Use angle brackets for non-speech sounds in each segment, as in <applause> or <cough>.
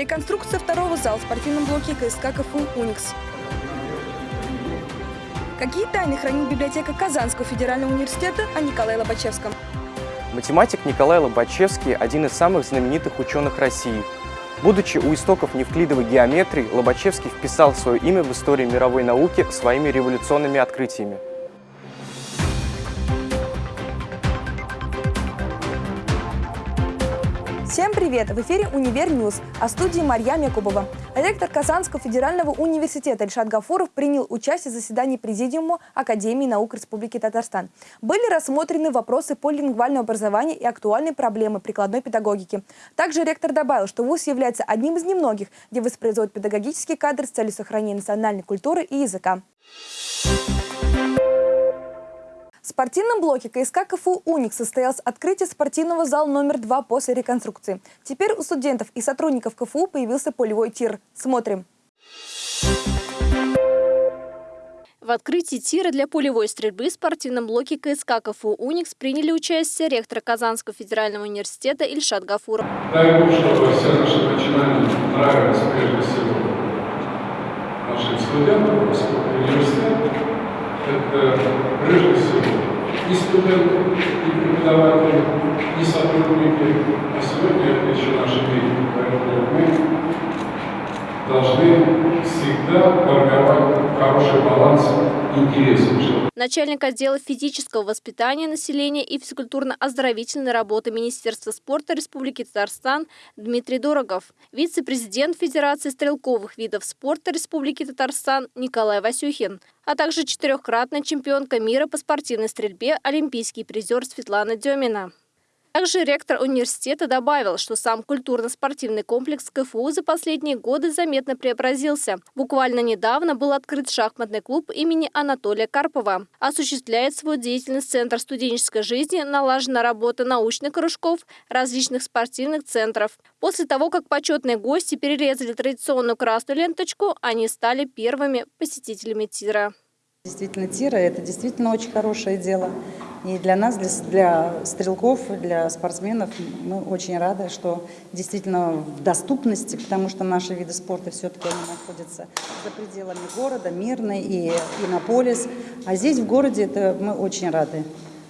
Реконструкция второго зала в спортивном блоке КСК КФУ «Уникс». Какие тайны хранит библиотека Казанского федерального университета о Николае Лобачевском? Математик Николай Лобачевский – один из самых знаменитых ученых России. Будучи у истоков невклидовой геометрии, Лобачевский вписал свое имя в историю мировой науки своими революционными открытиями. Всем привет! В эфире «Univer News», в студии Марьям Якубова. Ректор Казанского федерального университета Ильшат Гафуров принял участие в заседании Президиума Академии наук Республики Татарстан. Были рассмотрены вопросы полилингвальному образованию и актуальные проблемы прикладной педагогики. Также ректор добавил, что ВУЗ является одним из немногих, где воспроизводят педагогические кадры с целью сохранения национальной культуры и языка. В спортивном блоке КСК КФУ «Уник» состоялось открытие спортивного зала номер два после реконструкции. Теперь у студентов и сотрудников КФУ появился полевой тир. Смотрим. В открытии тира для полевой стрельбы в спортивном блоке КСК КФУ «Уникс» приняли участие ректор Казанского федерального университета Ильшат Гафуров. Дай Бог, чтобы все наши начинания нравились прежде всего нашим студентам, поскольку университет – это прежде всего и студенты, и преподаватели, и сотрудники, а сегодня еще наши дети. Поэтому мы должны всегда формировать хороший баланс интересов. Начальник отдела физического воспитания населения и физкультурно-оздоровительной работы Министерства спорта Республики Татарстан Дмитрий Дорогов, вице-президент Федерации стрелковых видов спорта Республики Татарстан Николай Васюхин, а также четырехкратная чемпионка мира по спортивной стрельбе олимпийский призер Светлана Демина. Также ректор университета добавил, что сам культурно-спортивный комплекс КФУ за последние годы заметно преобразился. Буквально недавно был открыт шахматный клуб имени Анатолия Карпова. Осуществляет свою деятельность Центр студенческой жизни, налажена работа научных кружков, различных спортивных центров. После того, как почетные гости перерезали традиционную красную ленточку, они стали первыми посетителями тира. Действительно, тира – это действительно очень хорошее дело. И для нас, для, для стрелков, для спортсменов мы очень рады, что действительно в доступности, потому что наши виды спорта все-таки находятся за пределами города, Мирный и Иннополис. А здесь в городе это мы очень рады.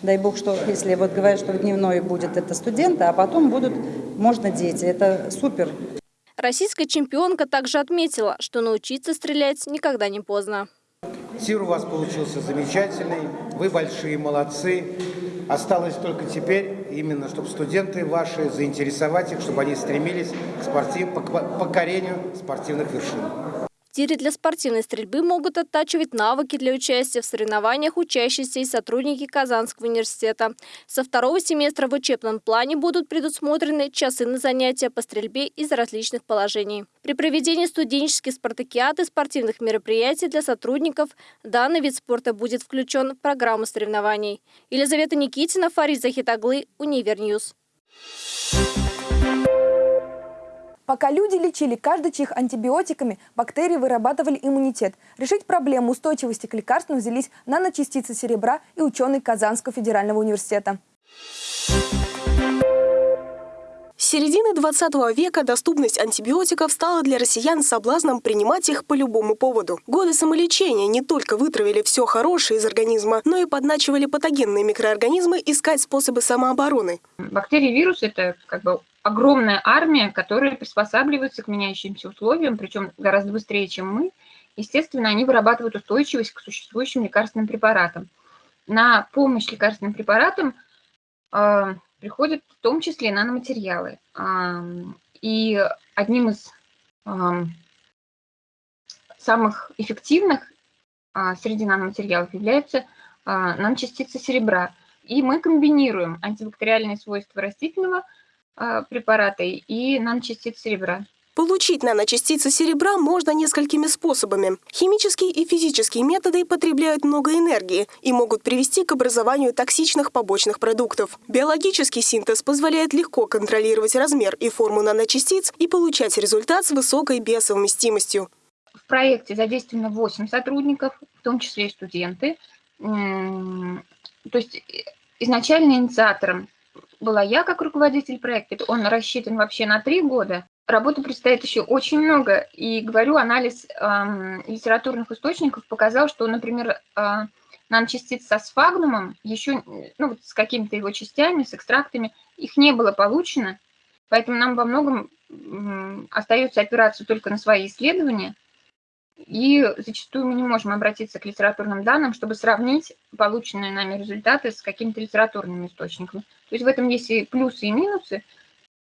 Дай бог, что если вот говорят, что в дневной будет это студенты, а потом будут, можно дети. Это супер. Российская чемпионка также отметила, что научиться стрелять никогда не поздно. Тир у вас получился замечательный, вы большие молодцы. Осталось только теперь именно, чтобы студенты ваши заинтересовать их, чтобы они стремились к, спортив, к покорению спортивных вершин. Тире для спортивной стрельбы могут оттачивать навыки для участия в соревнованиях учащиеся и сотрудники Казанского университета. Со второго семестра в учебном плане будут предусмотрены часы на занятия по стрельбе из различных положений. При проведении студенческих спартакиад и спортивных мероприятий для сотрудников данный вид спорта будет включен в программу соревнований. Елизавета Никитина, Фарид Захитаглы, Univer News. Пока люди лечили каждый чих антибиотиками, бактерии вырабатывали иммунитет. Решить проблему устойчивости к лекарствам взялись наночастицы серебра и ученые Казанского федерального университета. С середины 20 века доступность антибиотиков стала для россиян соблазном принимать их по любому поводу. Годы самолечения не только вытравили все хорошее из организма, но и подначивали патогенные микроорганизмы искать способы самообороны. Бактерии и вирусы – это как бы огромная армия, которая приспосабливается к меняющимся условиям, причем гораздо быстрее, чем мы. Естественно, они вырабатывают устойчивость к существующим лекарственным препаратам. На помощь лекарственным препаратам э, приходят в том числе наноматериалы. Э, и одним из э, самых эффективных э, среди наноматериалов являются э, наночастицы серебра. И мы комбинируем антибактериальные свойства растительного – а, препарата и наночастиц серебра. Получить наночастицы серебра можно несколькими способами. Химические и физические методы потребляют много энергии и могут привести к образованию токсичных побочных продуктов. Биологический синтез позволяет легко контролировать размер и форму наночастиц и получать результат с высокой биосовместимостью. В проекте задействовано 8 сотрудников, в том числе и студенты. То есть э, изначально инициатором была я как руководитель проекта. Он рассчитан вообще на три года. работы предстоит еще очень много. И, говорю, анализ э, литературных источников показал, что, например, э, наночастиц со сфагнумом, еще ну, вот с какими-то его частями, с экстрактами, их не было получено. Поэтому нам во многом остается опираться только на свои исследования. И зачастую мы не можем обратиться к литературным данным, чтобы сравнить полученные нами результаты с какими-то литературными источниками. То есть в этом есть и плюсы, и минусы.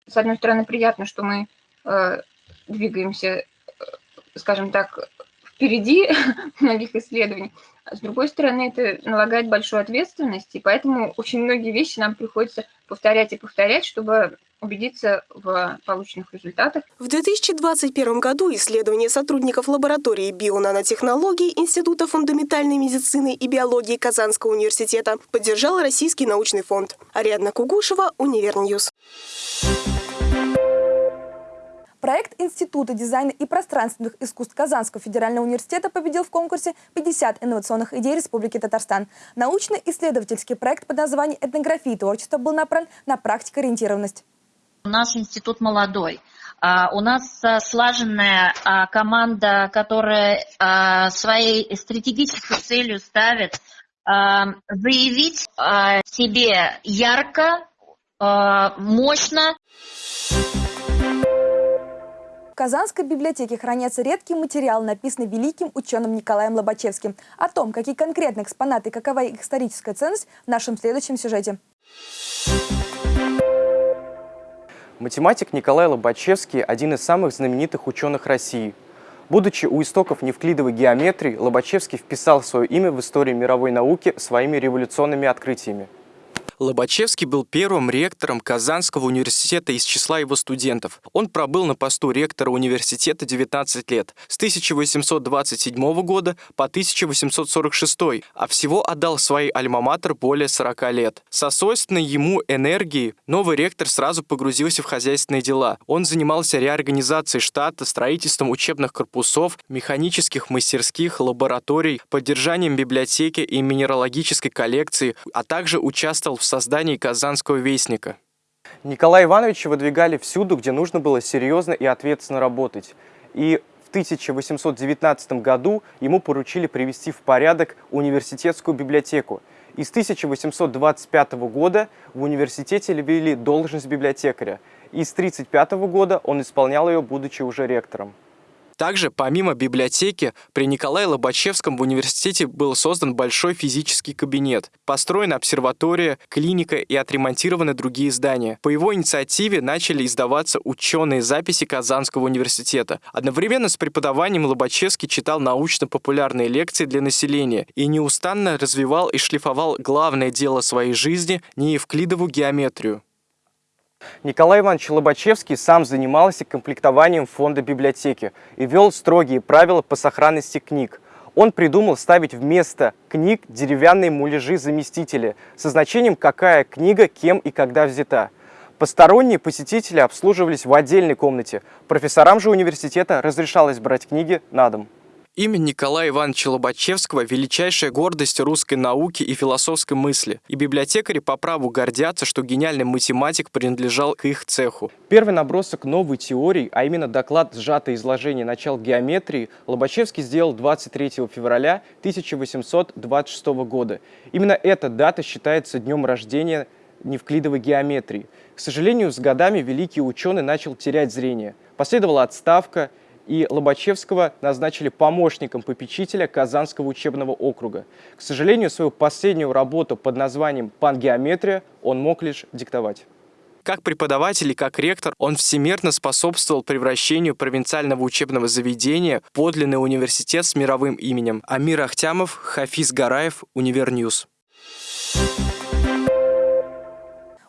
С одной стороны, приятно, что мы э, двигаемся, э, скажем так, впереди <laughs> многих исследований. А с другой стороны, это налагает большую ответственность, и поэтому очень многие вещи нам приходится повторять и повторять, чтобы убедиться в полученных результатах. В 2021 году исследование сотрудников лаборатории бионанотехнологий Института фундаментальной медицины и биологии Казанского университета поддержал Российский научный фонд. Ариадна Кугушева, Univer News. Проект Института дизайна и пространственных искусств Казанского федерального университета победил в конкурсе 50 инновационных идей Республики Татарстан. Научно-исследовательский проект под названием «Этнография и творчество» был направлен на практикоориентированность. Наш институт молодой. А, у нас а, слаженная а, команда, которая своей стратегической целью ставит заявить себе ярко, мощно. В Казанской библиотеке хранятся редкие материалы, написанные великим ученым Николаем Лобачевским. О том, какие конкретные экспонаты и какова их историческая ценность в нашем следующем сюжете. Математик Николай Лобачевский – один из самых знаменитых ученых России. Будучи у истоков невклидовой геометрии, Лобачевский вписал свое имя в историю мировой науки своими революционными открытиями. Лобачевский был первым ректором Казанского университета из числа его студентов. Он пробыл на посту ректора университета 19 лет, с 1827 года по 1846, а всего отдал своей альма-матер более 40 лет. Со свойственной ему энергией новый ректор сразу погрузился в хозяйственные дела. Он занимался реорганизацией штата, строительством учебных корпусов, механических мастерских, лабораторий, поддержанием библиотеки и минералогической коллекции, а также участвовал в создании Казанского вестника. Николая Ивановича выдвигали всюду, где нужно было серьезно и ответственно работать. И в 1819 году ему поручили привести в порядок университетскую библиотеку. И с 1825 года в университете ввели должность библиотекаря. И с 1935 года он исполнял ее, будучи уже ректором. Также, помимо библиотеки, при Николае Лобачевском в университете был создан большой физический кабинет, построена обсерватория, клиника и отремонтированы другие здания. По его инициативе начали издаваться ученые записи Казанского университета. Одновременно с преподаванием Лобачевский читал научно-популярные лекции для населения и неустанно развивал и шлифовал главное дело своей жизни – неевклидову геометрию. Николай Иванович Лобачевский сам занимался комплектованием фонда библиотеки и вел строгие правила по сохранности книг. Он придумал ставить вместо книг деревянные муляжи-заместители со значением, какая книга, кем и когда взята. Посторонние посетители обслуживались в отдельной комнате. Профессорам же университета разрешалось брать книги на дом. Имя Николая Ивановича Лобачевского – величайшая гордость русской науки и философской мысли. И библиотекари по праву гордятся, что гениальный математик принадлежал к их цеху. Первый набросок новой теории, а именно доклад «Сжатое изложение начал геометрии», Лобачевский сделал 23 февраля 1826 года. Именно эта дата считается днем рождения неевклидовой геометрии. К сожалению, с годами великий ученый начал терять зрение. Последовала отставка – и Лобачевского назначили помощником попечителя Казанского учебного округа. К сожалению, свою последнюю работу под названием «Пангеометрия» он мог лишь диктовать. Как преподаватель и как ректор он всемерно способствовал превращению провинциального учебного заведения в подлинный университет с мировым именем. Амир Ахтямов, Хафиз Гараев, Univer News.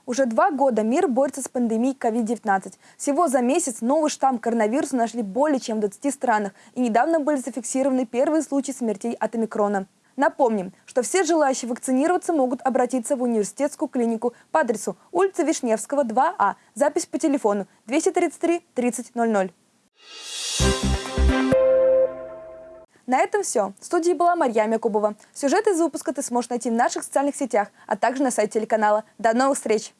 Уже два года мир борется с пандемией COVID-19. Всего за месяц новый штамм коронавируса нашли более чем в 20 странах. И недавно были зафиксированы первые случаи смертей от омикрона. Напомним, что все желающие вакцинироваться могут обратиться в университетскую клинику по адресу улица Вишневского, 2А. Запись по телефону 233 30 00. На этом все. В студии была Марья Якубова. Сюжет из выпуска ты сможешь найти в наших социальных сетях, а также на сайте телеканала. До новых встреч!